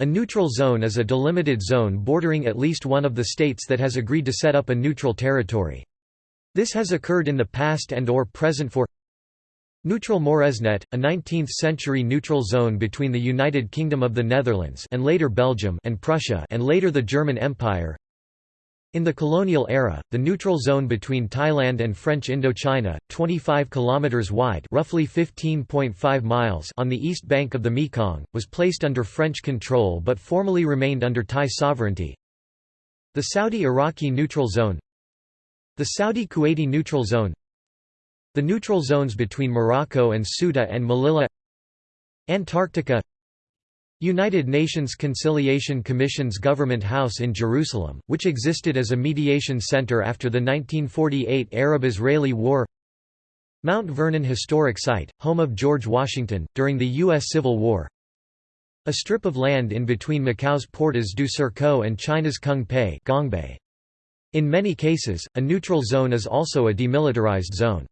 A neutral zone is a delimited zone bordering at least one of the states that has agreed to set up a neutral territory. This has occurred in the past and or present for Neutral Moresnet, a 19th-century neutral zone between the United Kingdom of the Netherlands and later Belgium and Prussia and later the German Empire. In the colonial era, the neutral zone between Thailand and French Indochina, 25 kilometers wide, roughly 15.5 miles, on the east bank of the Mekong, was placed under French control but formally remained under Thai sovereignty. The Saudi-Iraqi neutral zone, the Saudi-Kuwaiti neutral zone, the neutral zones between Morocco and Ceuta and Melilla, Antarctica, United Nations Conciliation Commission's Government House in Jerusalem, which existed as a mediation center after the 1948 Arab-Israeli War Mount Vernon Historic Site, home of George Washington, during the U.S. Civil War A strip of land in between Macau's Portas do Cerco and China's Kung Pei In many cases, a neutral zone is also a demilitarized zone.